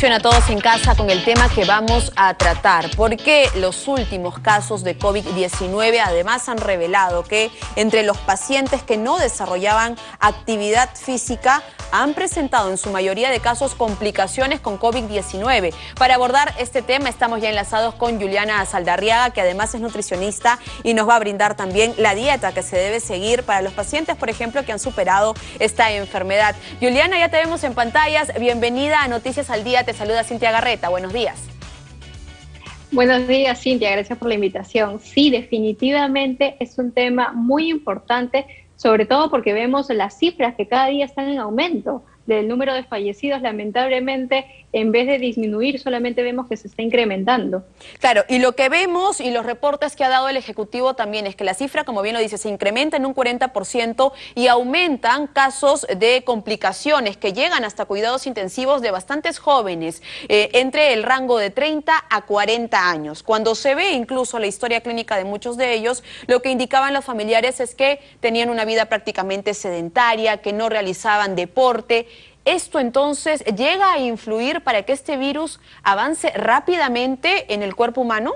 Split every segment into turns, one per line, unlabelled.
Atención a todos en casa con el tema que vamos a tratar, porque los últimos casos de COVID-19 además han revelado que entre los pacientes que no desarrollaban actividad física han presentado en su mayoría de casos complicaciones con COVID-19. Para abordar este tema estamos ya enlazados con Juliana Saldarriaga, que además es nutricionista y nos va a brindar también la dieta que se debe seguir para los pacientes, por ejemplo, que han superado esta enfermedad. Juliana, ya te vemos en pantallas. Bienvenida a Noticias al Día te saluda Cintia Garreta. Buenos días.
Buenos días, Cintia. Gracias por la invitación. Sí, definitivamente es un tema muy importante, sobre todo porque vemos las cifras que cada día están en aumento del número de fallecidos, lamentablemente, en vez de disminuir, solamente vemos que se está incrementando.
Claro, y lo que vemos y los reportes que ha dado el Ejecutivo también es que la cifra, como bien lo dice, se incrementa en un 40% y aumentan casos de complicaciones que llegan hasta cuidados intensivos de bastantes jóvenes, eh, entre el rango de 30 a 40 años. Cuando se ve incluso la historia clínica de muchos de ellos, lo que indicaban los familiares es que tenían una vida prácticamente sedentaria, que no realizaban deporte, ¿Esto entonces llega a influir para que este virus avance rápidamente en el cuerpo humano?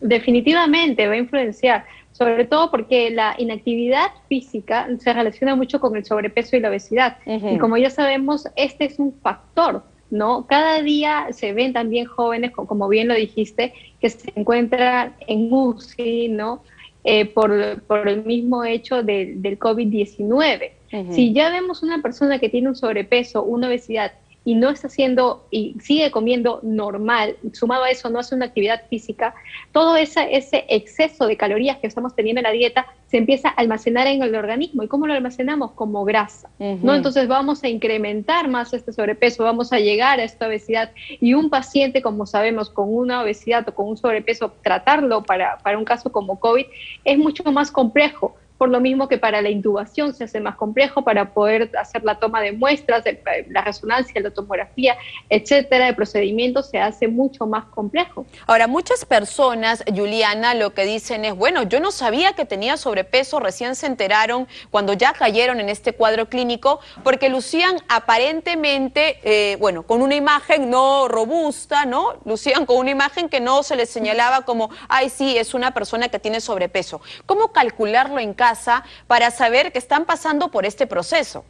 Definitivamente va a influenciar, sobre todo porque la inactividad física se relaciona mucho con el sobrepeso y la obesidad. Y como ya sabemos, este es un factor, ¿no? Cada día se ven también jóvenes, como bien lo dijiste, que se encuentran en UCI, ¿no? Eh, por, el mismo hecho del COVID-19. Si ya vemos una persona que tiene un sobrepeso, una obesidad y no está haciendo y sigue comiendo normal, sumado a eso no hace una actividad física, todo ese, ese exceso de calorías que estamos teniendo en la dieta se empieza a almacenar en el organismo. ¿Y cómo lo almacenamos? Como grasa. ¿no? Entonces vamos a incrementar más este sobrepeso, vamos a llegar a esta obesidad y un paciente, como sabemos, con una obesidad o con un sobrepeso, tratarlo para, para un caso como COVID es mucho más complejo por lo mismo que para la intubación se hace más complejo para poder hacer la toma de muestras, la resonancia, la tomografía, etcétera, el procedimiento se hace mucho más complejo.
Ahora, muchas personas, Juliana, lo que dicen es, bueno, yo no sabía que tenía sobrepeso, recién se enteraron cuando ya cayeron en este cuadro clínico, porque lucían aparentemente, eh, bueno, con una imagen no robusta, ¿no? Lucían con una imagen que no se les señalaba como, ay, sí, es una persona que tiene sobrepeso. ¿Cómo calcularlo en casa? para saber que están pasando por este proceso.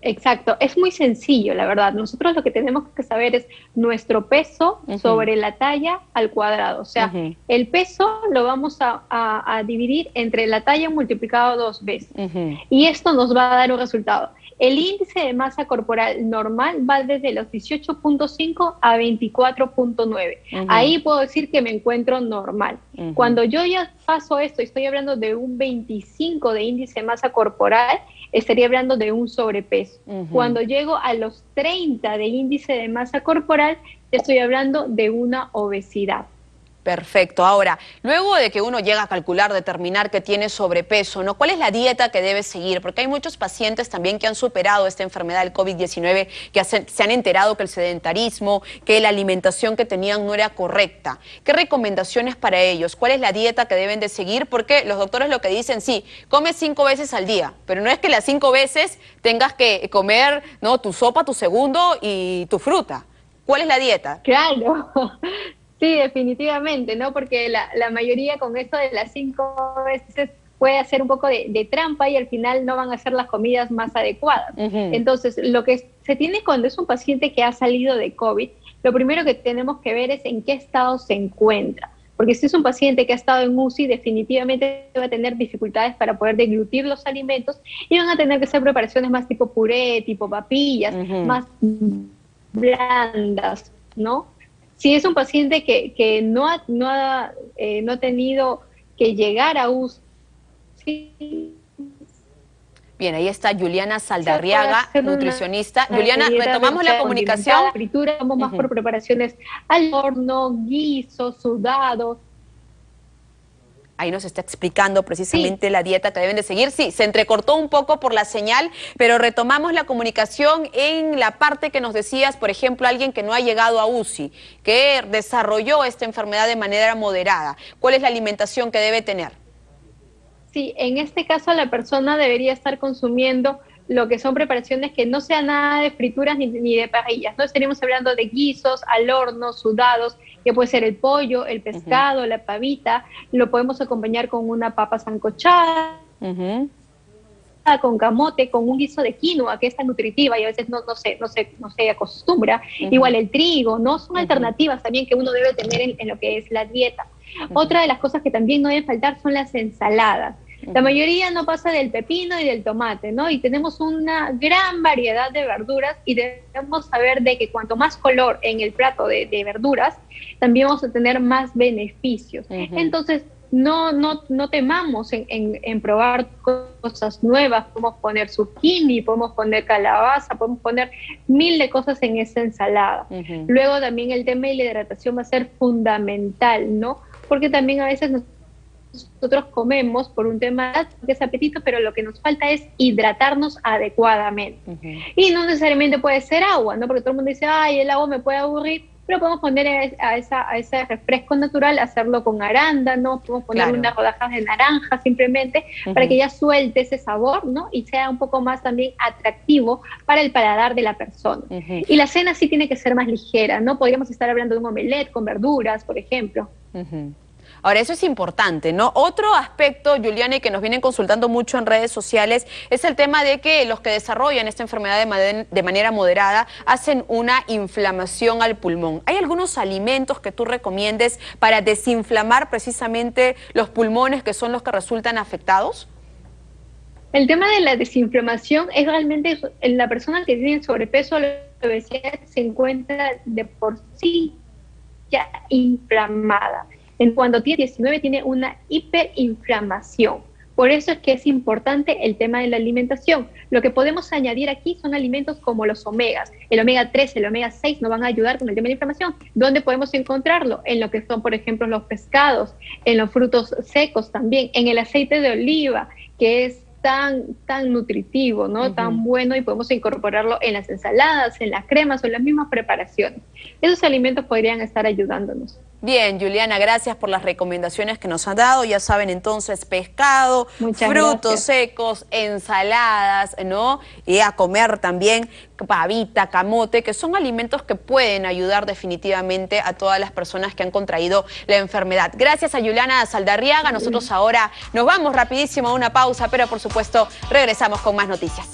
Exacto, es muy sencillo, la verdad. Nosotros lo que tenemos que saber es nuestro peso sobre la talla al cuadrado. O sea, el peso lo vamos a, dividir entre la talla multiplicado dos veces. Y esto nos va a dar un resultado. El índice de masa corporal normal va desde los 18.5 a 24.9. Ahí puedo decir que me encuentro normal. Cuando yo ya paso esto, estoy hablando de un 25 de índice de masa corporal, estaría hablando de un sobrepeso. Cuando llego a los 30 de índice de masa corporal, estoy hablando de una obesidad.
Perfecto. Ahora, luego de que uno llega a calcular, determinar que tiene sobrepeso, ¿no? ¿Cuál es la dieta que debe seguir? Porque hay muchos pacientes también que han superado esta enfermedad del COVID-19, que se han enterado que el sedentarismo, que la alimentación que tenían no era correcta. ¿Qué recomendaciones para ellos? ¿Cuál es la dieta que deben de seguir? Porque los doctores lo que dicen, sí, come cinco veces al día, pero no es que las cinco veces tengas que comer ¿no? tu sopa, tu segundo y tu fruta. ¿Cuál es la dieta?
Claro, Sí, definitivamente, ¿no? Porque la, la mayoría con esto de las cinco veces puede hacer un poco de, trampa y al final no van a ser las comidas más adecuadas. Entonces, lo que se tiene cuando es un paciente que ha salido de COVID, lo primero que tenemos que ver es en qué estado se encuentra. Porque si es un paciente que ha estado en UCI, definitivamente va a tener dificultades para poder deglutir los alimentos y van a tener que hacer preparaciones más tipo puré, tipo papillas, más blandas, ¿no? Si es un paciente que, no, ha, no, ha, eh, no ha tenido que llegar a UCI,
Bien, ahí está Juliana Saldarriaga, nutricionista. Juliana, retomamos la comunicación.
Fritura, vamos más por preparaciones al horno, guiso, sudado,
ahí nos está explicando precisamente la dieta que deben de seguir. Sí, se entrecortó un poco por la señal, pero retomamos la comunicación en la parte que nos decías, por ejemplo, alguien que no ha llegado a UCI, que desarrolló esta enfermedad de manera moderada. ¿Cuál es la alimentación que debe tener?
Sí, en este caso la persona debería estar consumiendo lo que son preparaciones que no sean nada de frituras ni, de parrillas, ¿no? Estaríamos hablando de guisos al horno, sudados, que puede ser el pollo, el pescado, la pavita, lo podemos acompañar con una papa sancochada, con camote, con un guiso de quinoa, que es tan nutritiva y a veces no, no, se, no, se, no se acostumbra. Igual el trigo, ¿no? Son alternativas también que uno debe tener en, lo que es la dieta. Otra de las cosas que también no deben faltar son las ensaladas. La mayoría no pasa del pepino y del tomate, ¿no? Y tenemos una gran variedad de verduras y debemos saber de que cuanto más color en el plato de, verduras, también vamos a tener más beneficios. Entonces, no, no, no temamos en, en, probar cosas nuevas, podemos poner zucchini, podemos poner calabaza, podemos poner mil de cosas en esa ensalada. Luego también el tema de la hidratación va a ser fundamental, ¿no? Porque también a veces nosotros comemos por un tema de apetito, pero lo que nos falta es hidratarnos adecuadamente. Y no necesariamente puede ser agua, ¿no? Porque todo el mundo dice, ay, el agua me puede aburrir pero podemos poner a, esa, a ese refresco natural, hacerlo con arándanos, podemos poner unas rodajas de naranja simplemente para que ya suelte ese sabor, ¿no? Y sea un poco más también atractivo para el paladar de la persona. Y la cena sí tiene que ser más ligera, ¿no? Podríamos estar hablando de un omelette con verduras, por ejemplo.
Ahora, eso es importante, ¿no? Otro aspecto, Juliana, y que nos vienen consultando mucho en redes sociales, es el tema de que los que desarrollan esta enfermedad de, manera moderada hacen una inflamación al pulmón. ¿Hay algunos alimentos que tú recomiendes para desinflamar precisamente los pulmones que son los que resultan afectados?
El tema de la desinflamación es realmente la persona que tiene sobrepeso o obesidad se encuentra de por sí ya inflamada en cuando tiene 19 tiene una hiperinflamación. Por eso es que es importante el tema de la alimentación. Lo que podemos añadir aquí son alimentos como los omegas. El omega 3, el omega 6 nos van a ayudar con el tema de la inflamación. ¿Dónde podemos encontrarlo? En lo que son, por ejemplo, los pescados, en los frutos secos también, en el aceite de oliva, que es tan, tan nutritivo, ¿no? Tan bueno y podemos incorporarlo en las ensaladas, en las cremas o en las mismas preparaciones. Esos alimentos podrían estar ayudándonos.
Bien, Juliana, gracias por las recomendaciones que nos han dado. Ya saben entonces, pescado, frutos secos, ensaladas, ¿no? Y a comer también pavita, camote, que son alimentos que pueden ayudar definitivamente a todas las personas que han contraído la enfermedad. Gracias a Juliana Saldarriaga. Nosotros ahora nos vamos rapidísimo a una pausa, pero por supuesto regresamos con más noticias.